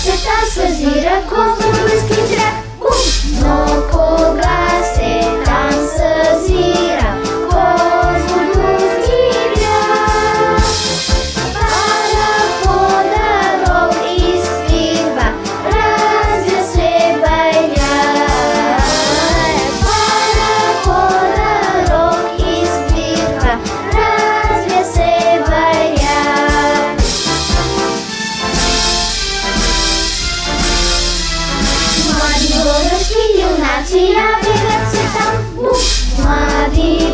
As setas faziam a Значит, я привет, там бумаги.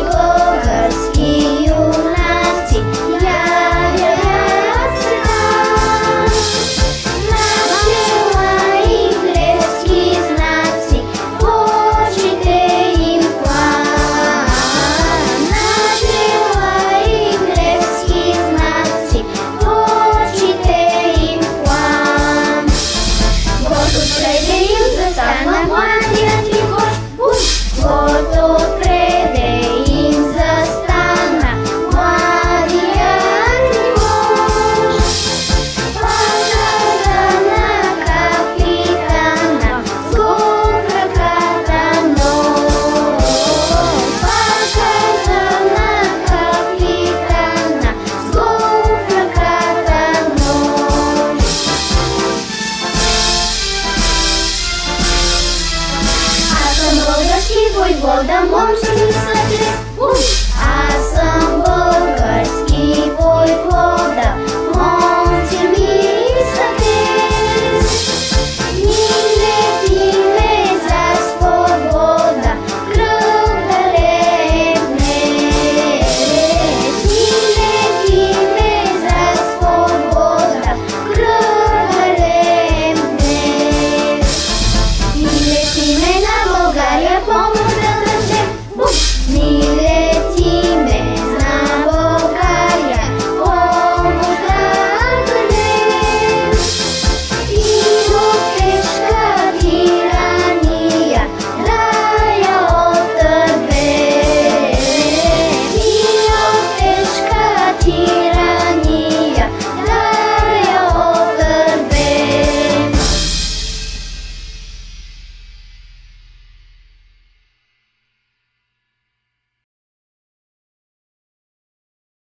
войлодам омшын сатыс асан болгарский войлода мон тирми сатыс миллетиме за свобода крыл далебне миллетиме за свобода крыл далебне миллетиме на Болгария помощь